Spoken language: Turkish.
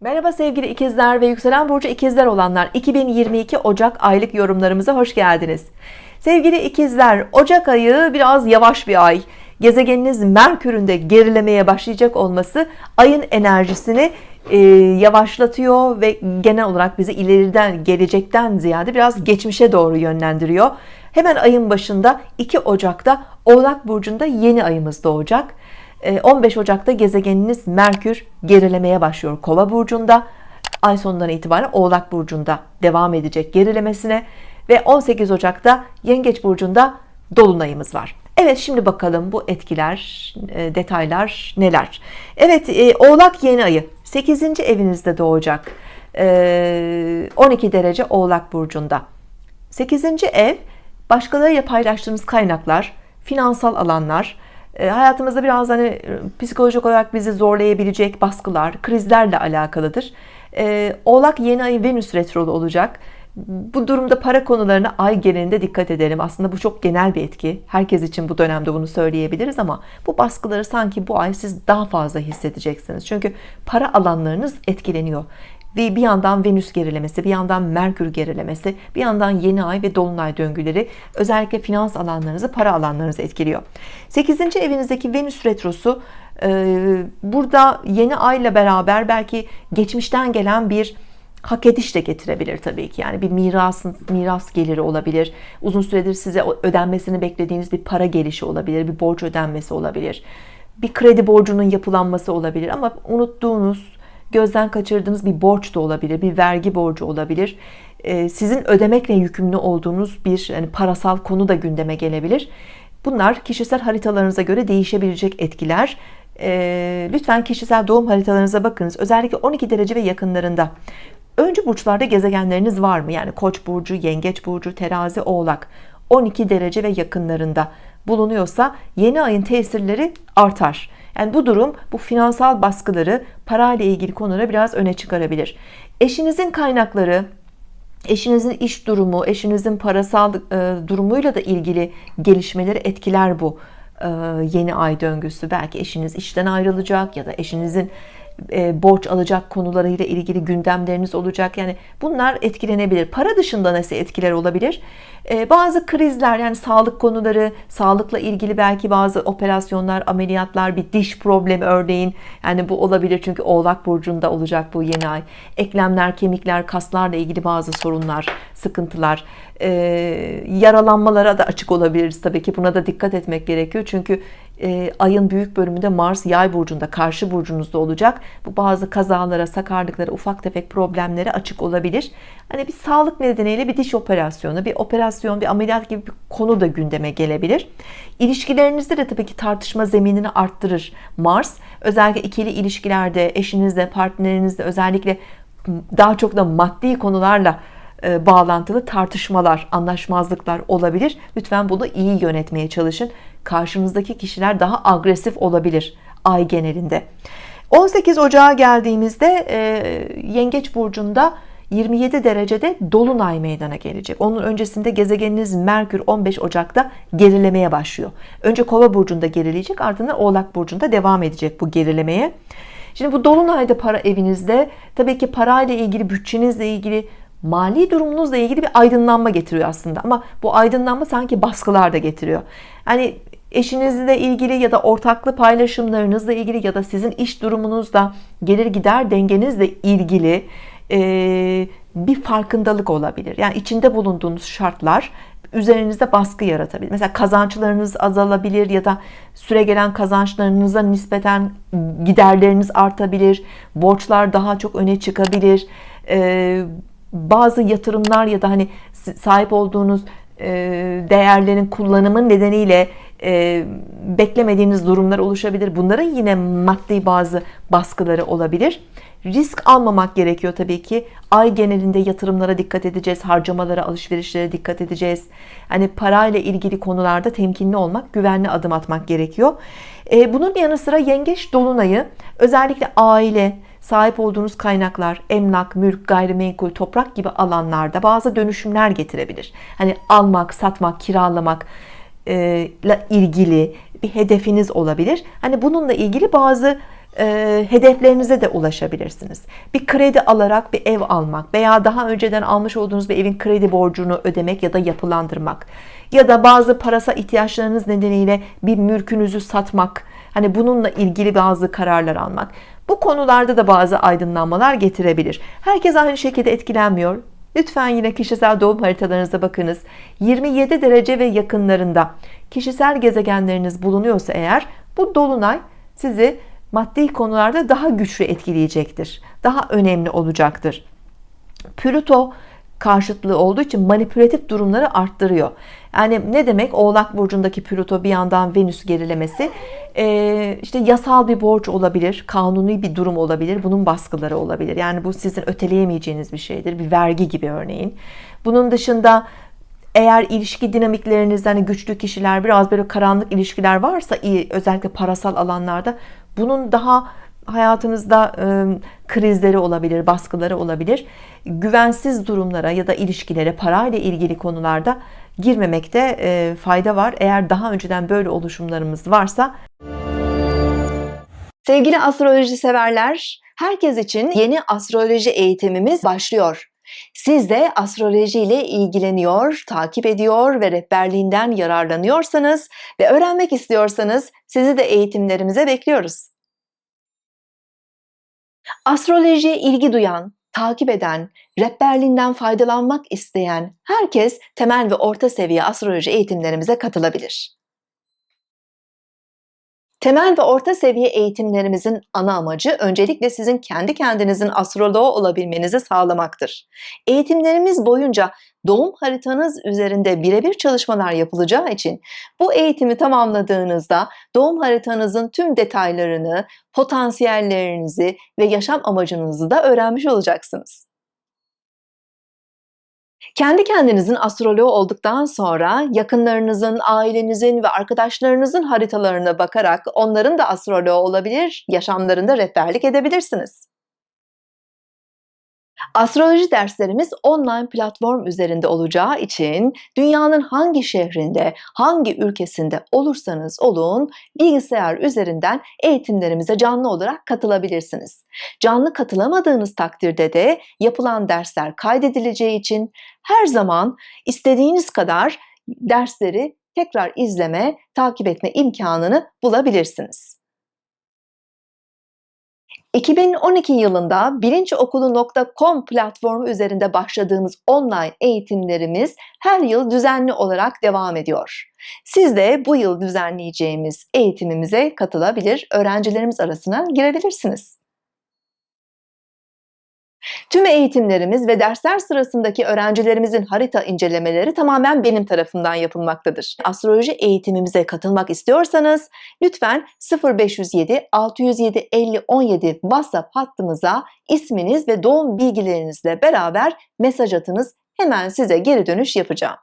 Merhaba sevgili ikizler ve yükselen burcu ikizler olanlar. 2022 Ocak aylık yorumlarımıza hoş geldiniz. Sevgili ikizler Ocak ayı biraz yavaş bir ay. Gezegeniniz Merkür'ün de gerilemeye başlayacak olması ayın enerjisini e, yavaşlatıyor ve genel olarak bizi ileriden gelecekten ziyade biraz geçmişe doğru yönlendiriyor. Hemen ayın başında 2 Ocak'ta Oğlak Burcu'nda yeni ayımız doğacak 15 ee, Ocak'ta gezegeniniz Merkür gerilemeye başlıyor Kova burcunda ay sonundan itibaren Oğlak burcunda devam edecek gerilemesine ve 18 Ocak'ta Yengeç burcunda dolunayımız var Evet şimdi bakalım bu etkiler e, detaylar neler Evet e, Oğlak yeni ayı 8. evinizde doğacak 12 e, derece Oğlak burcunda 8. ev başkalarıyla paylaştığınız kaynaklar finansal alanlar hayatımızda biraz hani e, psikolojik olarak bizi zorlayabilecek baskılar, krizlerle alakalıdır. E, Oğlak yeni ay Venüs retrolu olacak. Bu durumda para konularına ay genelinde dikkat edelim. Aslında bu çok genel bir etki. Herkes için bu dönemde bunu söyleyebiliriz ama bu baskıları sanki bu ay siz daha fazla hissedeceksiniz. Çünkü para alanlarınız etkileniyor ve bir yandan Venüs gerilemesi bir yandan Merkür gerilemesi bir yandan yeni ay ve dolunay döngüleri özellikle finans alanlarınızı para alanlarınızı etkiliyor. 8. evinizdeki Venüs retrosu e, burada yeni ayla beraber belki geçmişten gelen bir hak ediş de getirebilir tabii ki. Yani bir mirasın miras geliri olabilir. Uzun süredir size ödenmesini beklediğiniz bir para gelişi olabilir bir borç ödenmesi olabilir. Bir kredi borcunun yapılanması olabilir ama unuttuğunuz gözden kaçırdığınız bir borç da olabilir bir vergi borcu olabilir. Ee, sizin ödemekle yükümlü olduğunuz bir yani parasal konu da gündeme gelebilir. Bunlar kişisel haritalarınıza göre değişebilecek etkiler. Ee, lütfen kişisel doğum haritalarınıza bakınız. Özellikle 12 derece ve yakınlarında. Önce burçlarda gezegenleriniz var mı? Yani koç burcu yengeç burcu terazi oğlak. 12 derece ve yakınlarında bulunuyorsa yeni ayın tesirleri artar yani bu durum bu finansal baskıları parayla ilgili konuları biraz öne çıkarabilir. Eşinizin kaynakları eşinizin iş durumu eşinizin parasal e, durumuyla da ilgili gelişmeleri etkiler bu e, yeni ay döngüsü. Belki eşiniz işten ayrılacak ya da eşinizin e, borç alacak konularıyla ilgili gündemleriniz olacak. Yani bunlar etkilenebilir. Para dışında nasıl etkiler olabilir? E, bazı krizler yani sağlık konuları sağlıkla ilgili belki bazı operasyonlar ameliyatlar bir diş problemi örneğin. Yani bu olabilir çünkü oğlak burcunda olacak bu yeni ay. Eklemler kemikler kaslarla ilgili bazı sorunlar sıkıntılar. E, yaralanmalara da açık olabiliriz tabii ki. Buna da dikkat etmek gerekiyor. Çünkü e, ayın büyük bölümünde Mars yay burcunda karşı burcunuzda olacak. Bu bazı kazalara sakarlıklara ufak tefek problemlere açık olabilir. Hani bir sağlık nedeniyle bir diş operasyonu bir operasyon bir ameliyat gibi bir konu da gündeme gelebilir. İlişkilerinizde de tabii ki tartışma zeminini arttırır Mars. Özellikle ikili ilişkilerde eşinizle partnerinizle özellikle daha çok da maddi konularla bağlantılı tartışmalar anlaşmazlıklar olabilir. Lütfen bunu iyi yönetmeye çalışın. Karşınızdaki kişiler daha agresif olabilir ay genelinde. 18 Ocağa geldiğimizde e, Yengeç burcunda 27 derecede dolunay meydana gelecek. Onun öncesinde gezegeniniz Merkür 15 Ocak'ta gerilemeye başlıyor. Önce kova burcunda gerileyecek ardından oğlak burcunda devam edecek bu gerilemeye. Şimdi bu dolunayda para evinizde tabii ki parayla ilgili bütçenizle ilgili mali durumunuzla ilgili bir aydınlanma getiriyor aslında. Ama bu aydınlanma sanki baskılar da getiriyor. Hani eşinizle ilgili ya da ortaklı paylaşımlarınızla ilgili ya da sizin iş durumunuzda gelir gider dengenizle ilgili bir farkındalık olabilir. Yani içinde bulunduğunuz şartlar üzerinizde baskı yaratabilir. Mesela kazançlarınız azalabilir ya da süre gelen kazançlarınıza nispeten giderleriniz artabilir. Borçlar daha çok öne çıkabilir. E, bazı yatırımlar ya da hani sahip olduğunuz e, değerlerin kullanımı nedeniyle e, beklemediğiniz durumlar oluşabilir. Bunların yine maddi bazı baskıları olabilir. Risk almamak gerekiyor tabii ki. Ay genelinde yatırımlara dikkat edeceğiz harcamalara alışverişlere dikkat edeceğiz. Hani parayla ilgili konularda temkinli olmak güvenli adım atmak gerekiyor. E, bunun yanı sıra yengeç dolunayı özellikle aile sahip olduğunuz kaynaklar emlak mülk gayrimenkul toprak gibi alanlarda bazı dönüşümler getirebilir. Hani almak satmak kiralamak ile ilgili bir hedefiniz olabilir. Hani bununla ilgili bazı e, hedeflerinize de ulaşabilirsiniz. Bir kredi alarak bir ev almak veya daha önceden almış olduğunuz bir evin kredi borcunu ödemek ya da yapılandırmak ya da bazı parasal ihtiyaçlarınız nedeniyle bir mülkünüzü satmak hani bununla ilgili bazı kararlar almak bu konularda da bazı aydınlanmalar getirebilir. Herkes aynı şekilde etkilenmiyor. Lütfen yine kişisel doğum haritalarınıza bakınız. 27 derece ve yakınlarında kişisel gezegenleriniz bulunuyorsa eğer bu dolunay sizi maddi konularda daha güçlü etkileyecektir. Daha önemli olacaktır. Plüto karşıtlığı olduğu için manipülatif durumları arttırıyor. Yani ne demek? Oğlak burcundaki Plüto bir yandan Venüs gerilemesi ee, işte yasal bir borç olabilir kanuni bir durum olabilir bunun baskıları olabilir. Yani bu sizin öteleyemeyeceğiniz bir şeydir bir vergi gibi örneğin. Bunun dışında eğer ilişki dinamikleriniz hani güçlü kişiler biraz böyle karanlık ilişkiler varsa iyi özellikle parasal alanlarda bunun daha hayatınızda e, krizleri olabilir baskıları olabilir. Güvensiz durumlara ya da ilişkilere parayla ilgili konularda girmemekte e, fayda var. Eğer daha önceden böyle oluşumlarımız varsa sevgili astroloji severler herkes için yeni astroloji eğitimimiz başlıyor. Siz de astroloji ile ilgileniyor, takip ediyor ve rehberliğinden yararlanıyorsanız ve öğrenmek istiyorsanız sizi de eğitimlerimize bekliyoruz. Astrolojiye ilgi duyan, takip eden, rehberliğinden faydalanmak isteyen herkes temel ve orta seviye astroloji eğitimlerimize katılabilir. Temel ve orta seviye eğitimlerimizin ana amacı öncelikle sizin kendi kendinizin astroloğu olabilmenizi sağlamaktır. Eğitimlerimiz boyunca doğum haritanız üzerinde birebir çalışmalar yapılacağı için bu eğitimi tamamladığınızda doğum haritanızın tüm detaylarını, potansiyellerinizi ve yaşam amacınızı da öğrenmiş olacaksınız. Kendi kendinizin astroloğu olduktan sonra yakınlarınızın, ailenizin ve arkadaşlarınızın haritalarına bakarak onların da astroloğu olabilir, yaşamlarında rehberlik edebilirsiniz. Astroloji derslerimiz online platform üzerinde olacağı için dünyanın hangi şehrinde, hangi ülkesinde olursanız olun bilgisayar üzerinden eğitimlerimize canlı olarak katılabilirsiniz. Canlı katılamadığınız takdirde de yapılan dersler kaydedileceği için her zaman istediğiniz kadar dersleri tekrar izleme, takip etme imkanını bulabilirsiniz. 2012 yılında bilinçokulu.com platformu üzerinde başladığımız online eğitimlerimiz her yıl düzenli olarak devam ediyor. Siz de bu yıl düzenleyeceğimiz eğitimimize katılabilir, öğrencilerimiz arasına girebilirsiniz. Tüm eğitimlerimiz ve dersler sırasındaki öğrencilerimizin harita incelemeleri tamamen benim tarafından yapılmaktadır. Astroloji eğitimimize katılmak istiyorsanız lütfen 0507 607 50 17 WhatsApp hattımıza isminiz ve doğum bilgilerinizle beraber mesaj atınız. Hemen size geri dönüş yapacağım.